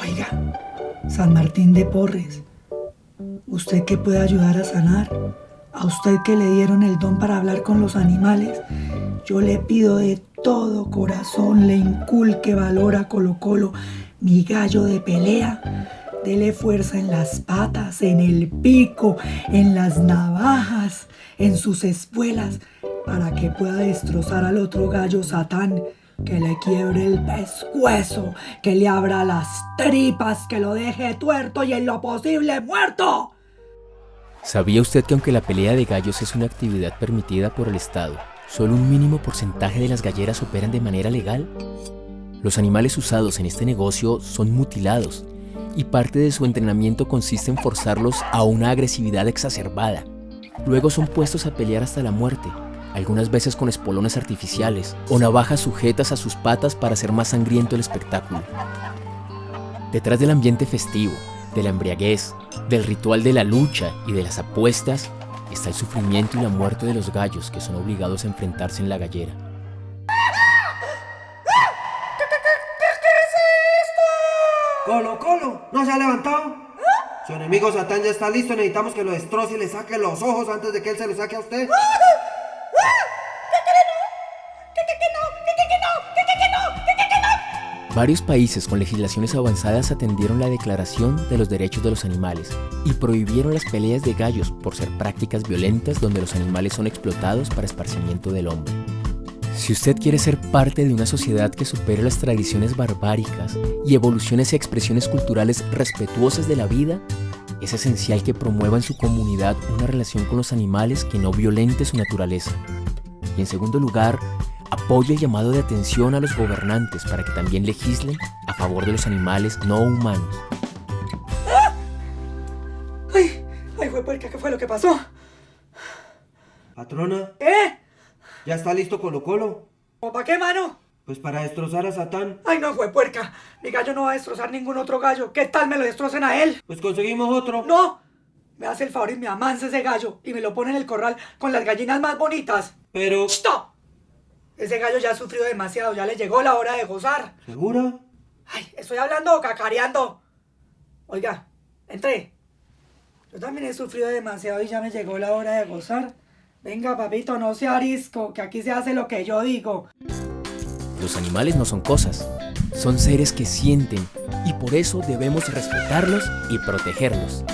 Oiga, San Martín de Porres, usted que puede ayudar a sanar, a usted que le dieron el don para hablar con los animales, yo le pido de todo corazón le inculque valor a Colo Colo, mi gallo de pelea. Dele fuerza en las patas, en el pico, en las navajas, en sus espuelas, para que pueda destrozar al otro gallo Satán que le quiebre el pescuezo, que le abra las tripas, que lo deje tuerto y en lo posible muerto. ¿Sabía usted que aunque la pelea de gallos es una actividad permitida por el Estado, solo un mínimo porcentaje de las galleras operan de manera legal? Los animales usados en este negocio son mutilados y parte de su entrenamiento consiste en forzarlos a una agresividad exacerbada. Luego son puestos a pelear hasta la muerte, algunas veces con espolones artificiales o navajas sujetas a sus patas para hacer más sangriento el espectáculo. Detrás del ambiente festivo, de la embriaguez, del ritual de la lucha y de las apuestas, está el sufrimiento y la muerte de los gallos que son obligados a enfrentarse en la gallera. Colo, Colo, ¿no se ha levantado? Su enemigo Satán ya está listo, necesitamos que lo destroce y le saque los ojos antes de que él se los saque a usted. Varios países con legislaciones avanzadas atendieron la Declaración de los Derechos de los Animales y prohibieron las peleas de gallos por ser prácticas violentas donde los animales son explotados para esparcimiento del hombre. Si usted quiere ser parte de una sociedad que supere las tradiciones barbáricas y evolucione hacia expresiones culturales respetuosas de la vida, es esencial que promueva en su comunidad una relación con los animales que no violente su naturaleza. Y en segundo lugar, apoya el llamado de atención a los gobernantes para que también legislen a favor de los animales no humanos. ¡Ay! ¡Ay, fue puerca! ¿Qué fue lo que pasó? Patrona, ¿Eh? ¿ya está listo Colo Colo? ¿O para qué, mano? Pues para destrozar a Satán. ¡Ay, no, fue puerca! Mi gallo no va a destrozar ningún otro gallo. ¿Qué tal me lo destrocen a él? Pues conseguimos otro. ¡No! Me hace el favor y me amansa ese gallo y me lo pone en el corral con las gallinas más bonitas. Pero... ¡Stop! Ese gallo ya ha sufrido demasiado, ya le llegó la hora de gozar. ¿Segura? Ay, ¿estoy hablando o cacareando? Oiga, entré. Yo también he sufrido demasiado y ya me llegó la hora de gozar. Venga, papito, no sea arisco, que aquí se hace lo que yo digo. Los animales no son cosas, son seres que sienten y por eso debemos respetarlos y protegerlos.